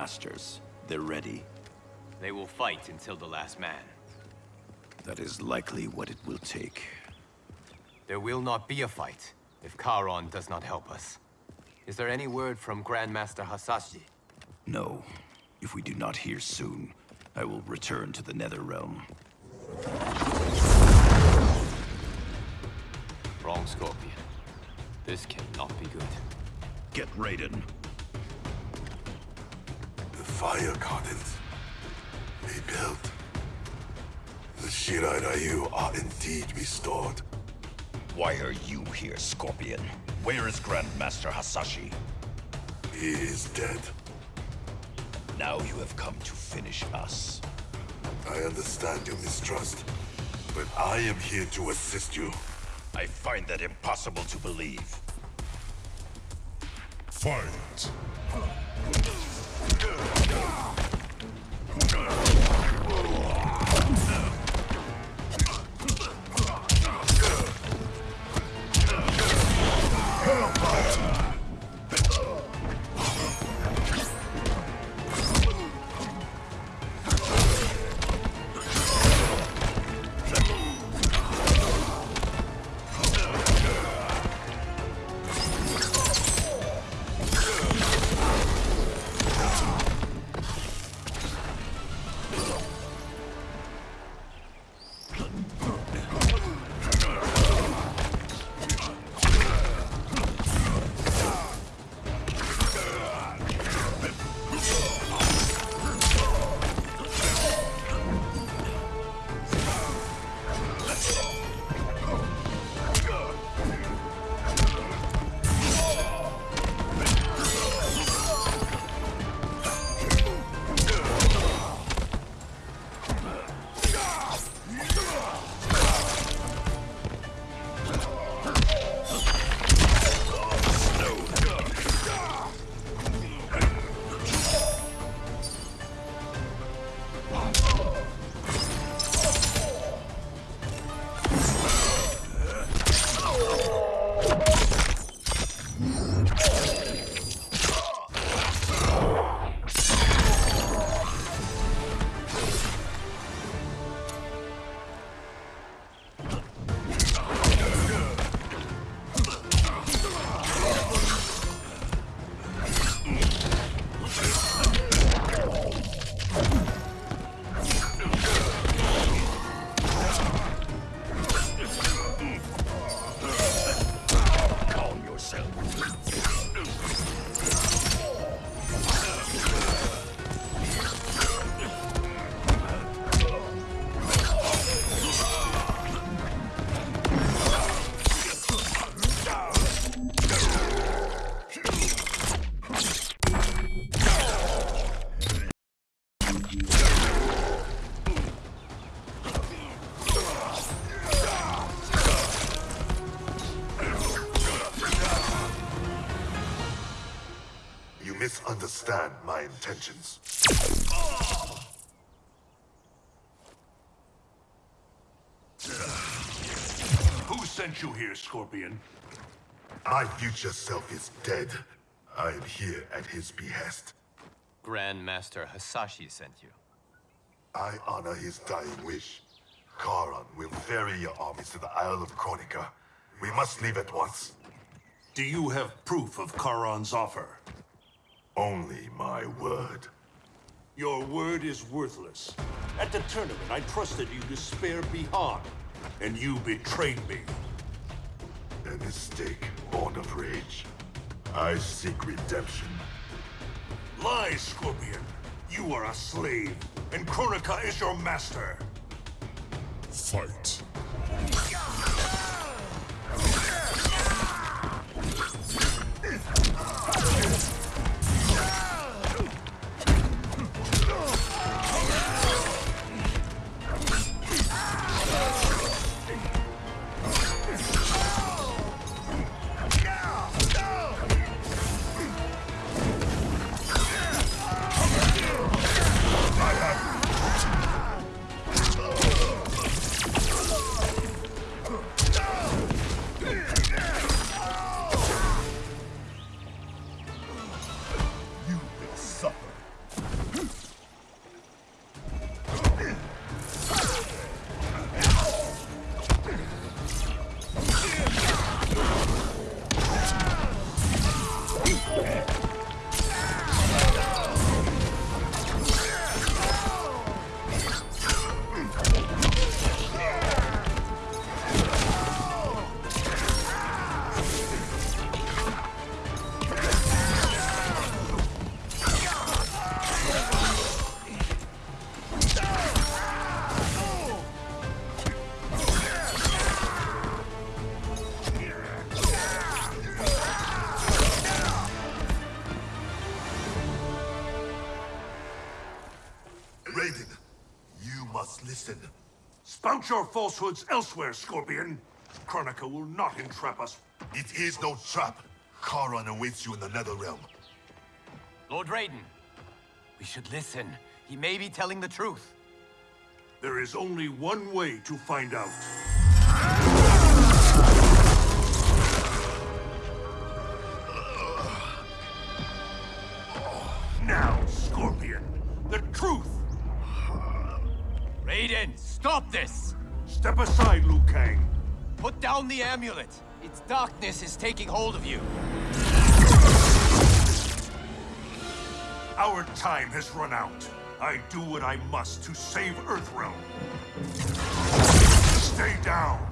Masters, they're ready. They will fight until the last man. That is likely what it will take. There will not be a fight if Charon does not help us. Is there any word from Grandmaster Hasashi? No. If we do not hear soon, I will return to the Netherrealm. Wrong Scorpion. This cannot be good. Get Raiden. The fire gardens. Rebuilt. The Shirai Ryu are indeed restored. Why are you here, Scorpion? Where is Grandmaster Hasashi? He is dead. Now you have come to finish us. I understand your mistrust, but I am here to assist you. I find that impossible to believe. Fight! Calm yourself. You misunderstand my intentions. Who sent you here, Scorpion? My future self is dead. I am here at his behest. Grandmaster Hasashi sent you. I honor his dying wish. Charon will ferry your armies to the Isle of Kronika. We must leave at once. Do you have proof of Charon's offer? Only my word. Your word is worthless. At the tournament, I trusted you to spare Bihan, and you betrayed me. A mistake born of rage. I seek redemption. Lie, Scorpion! You are a slave, and Kronika is your master! Fight. You listen. Spout your falsehoods elsewhere, Scorpion. Kronika will not entrap us. It is no trap. Charon awaits you in the nether realm. Lord Raiden, we should listen. He may be telling the truth. There is only one way to find out. Raiden, stop this! Step aside, Liu Kang. Put down the amulet. Its darkness is taking hold of you. Our time has run out. I do what I must to save Earthrealm. Stay down.